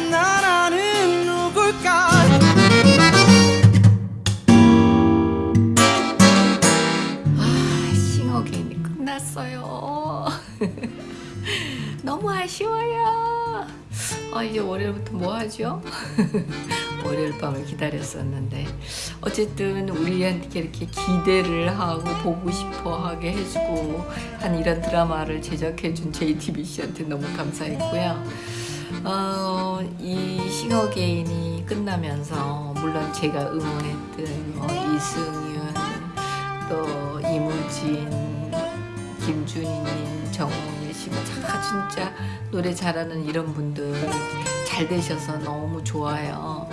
난 나라는 누굴까 아, 싱어게인이 끝났어요. 너무 아쉬워요. 아, 이제 월요일부터 뭐 하죠? 월요일 밤을 기다렸었는데 어쨌든 우리한테 이렇게 기대를 하고 보고 싶어 하게 해주고 한 이런 드라마를 제작해준 JTBC한테 너무 감사했고요. 어, 이 싱어게인이 끝나면서 물론 제가 응원했던 뭐 이승윤 또 이무진, 김준희님, 정홍일 씨, 다 진짜 노래 잘하는 이런 분들 잘 되셔서 너무 좋아요. 어,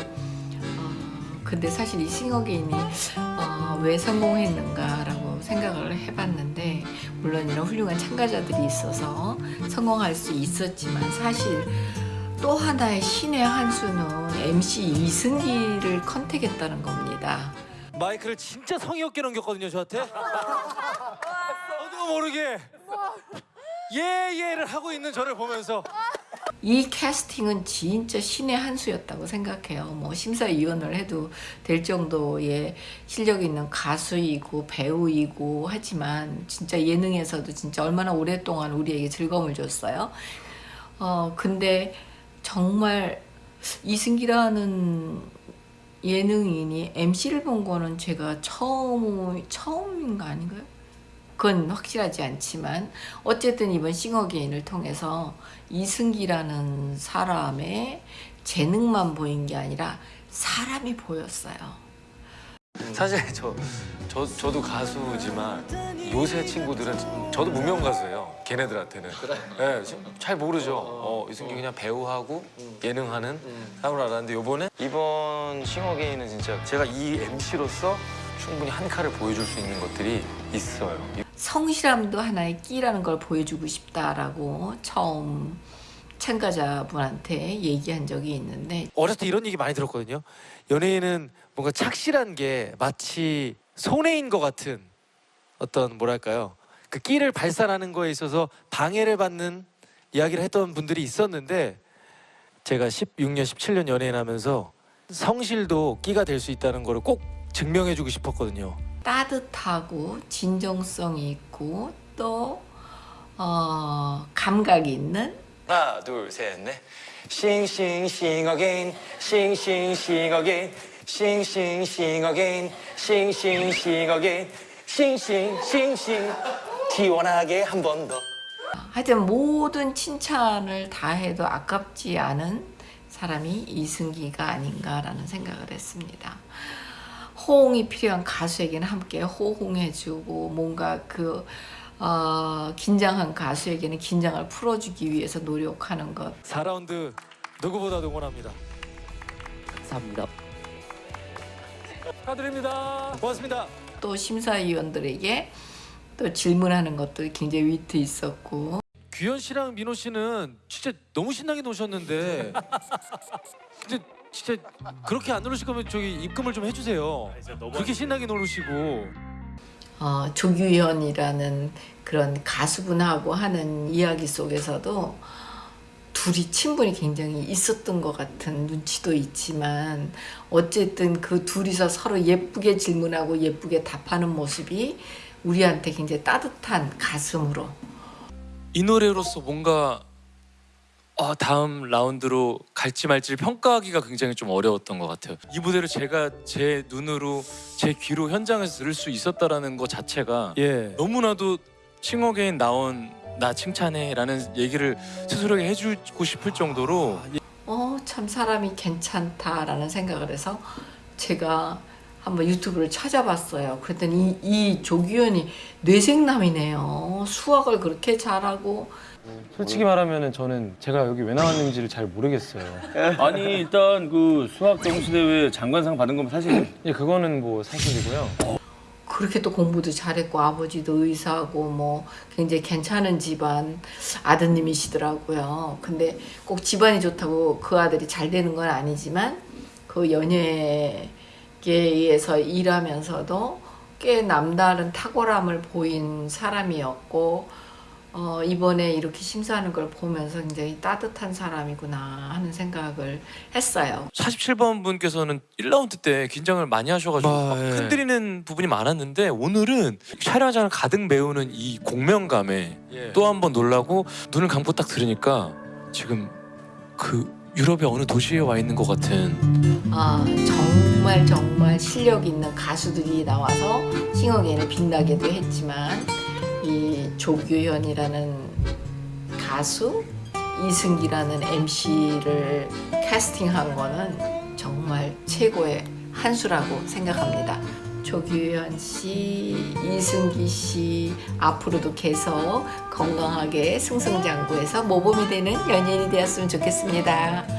근데 사실 이 싱어게인이 어, 왜 성공했는가 라고 생각을 해봤는데 물론 이런 훌륭한 참가자들이 있어서 성공할 수 있었지만 사실 또 하나의 신의 한 수는 MC 이승기를 컨택했다는 겁니다. 마이크를 진짜 성의 없게 넘겼거든요 저한테 어디고 모르게 예예를 하고 있는 저를 보면서 이 캐스팅은 진짜 신의 한 수였다고 생각해요. 뭐 심사위원을 해도 될 정도의 실력 있는 가수이고 배우이고 하지만 진짜 예능에서도 진짜 얼마나 오랫동안 우리에게 즐거움을 줬어요. 어 근데 정말 이승기라는 예능인이 MC를 본 거는 제가 처음 처음인가 아닌가요? 그건 확실하지 않지만 어쨌든 이번 싱어게인을 통해서 이승기라는 사람의 재능만 보인 게 아니라 사람이 보였어요. 사실 저, 저 저도 가수지만 요새 친구들은 저도 무명 가수예요 걔네들한테는. 네, 잘 모르죠. 어, 이승기 그냥 배우하고 예능하는 사람을 알았는데 요번에 이번 싱어게인은 진짜 제가 이 MC로서 충분히 한 칼을 보여줄 수 있는 것들이 있어요. 성실함도 하나의 끼라는 걸 보여주고 싶다라고 처음 참가자분한테 얘기한 적이 있는데 어렸을 때 이런 얘기 많이 들었거든요. 연예인은 뭔가 착실한 게 마치 손해인 것 같은 어떤 뭐랄까요? 그 끼를 발산하는 거에 있어서 방해를 받는 이야기를 했던 분들이 있었는데 제가 16년 17년 연예인하면서 성실도 끼가 될 수 있다는 거를 꼭 증명해주고 싶었거든요. 따뜻하고 진정성이 있고 또 어, 감각이 있는? 하나 둘 셋 넷. sing sing sing again. 싱싱싱 어게인 싱싱싱 어게인 싱싱싱 어게인 싱싱싱싱 시원하게 한 번 더. 하여튼 모든 칭찬을 다 해도 아깝지 않은 사람이 이승기가 아닌가라는 생각을 했습니다. 호응이 필요한 가수에게는 함께 호응해주고 뭔가 그 어, 긴장한 가수에게는 긴장을 풀어주기 위해서 노력하는 것 4라운드 누구보다 응원합니다. 감사합니다. 축하드립니다. 고맙습니다. 또 심사위원들에게 또 질문하는 것도 굉장히 위트 있었고 규현 씨랑 민호 씨는 진짜 너무 신나게 노셨는데 근데 진짜 그렇게 안 노르실 거면 저기 입금을 좀 해주세요. 그렇게 신나게 노르시고 어, 조규현이라는 그런 가수분하고 하는 이야기 속에서도 둘이 친분이 굉장히 있었던 것 같은 눈치도 있지만 어쨌든 그 둘이서 서로 예쁘게 질문하고 예쁘게 답하는 모습이 우리한테 굉장히 따뜻한 가슴으로 이 노래로서 뭔가 어, 다음 라운드로 갈지 말지를 평가하기가 굉장히 좀 어려웠던 것 같아요. 이 무대를 제가 제 눈으로 제 귀로 현장에서 들을 수 있었다라는 것 자체가 예. 너무나도 싱어게인 나온 나 칭찬해라는 얘기를 스스로에게 해주고 싶을 정도로 어 참 사람이 괜찮다라는 생각을 해서 제가 한번 유튜브를 찾아봤어요. 그랬더니 이, 이 조규현이 뇌생남이네요. 수학을 그렇게 잘하고 솔직히 말하면 저는 제가 여기 왜 나왔는지를 잘 모르겠어요. 아니 일단 그 수학 점수 대회 장관상 받은 건 사실 예, 그거는 뭐 사실이고요. 그렇게 또 공부도 잘했고 아버지도 의사고 뭐 굉장히 괜찮은 집안 아드님이시더라고요. 근데 꼭 집안이 좋다고 그 아들이 잘 되는 건 아니지만 그 연예계에서 일하면서도 꽤 남다른 탁월함을 보인 사람이었고 어, 이번에 이렇게 심사하는 걸 보면서 굉장히 따뜻한 사람이구나 하는 생각을 했어요. 47번 분께서는 1라운드 때 긴장을 많이 하셔가지고 아, 막 예. 흔들리는 부분이 많았는데 오늘은 촬영장을 가득 메우는 이 공명감에 예. 또한 번 놀라고 눈을 감고 딱 들으니까 지금 그 유럽의 어느 도시에 와 있는 것 같은 아, 정말 정말 실력 있는 가수들이 나와서 싱어게인을 빛나게도 했지만 이 조규현이라는 가수 이승기라는 MC를 캐스팅한 거는 정말 최고의 한 수라고 생각합니다. 조규현 씨, 이승기 씨 앞으로도 계속 건강하게 승승장구해서 모범이 되는 연예인이 되었으면 좋겠습니다.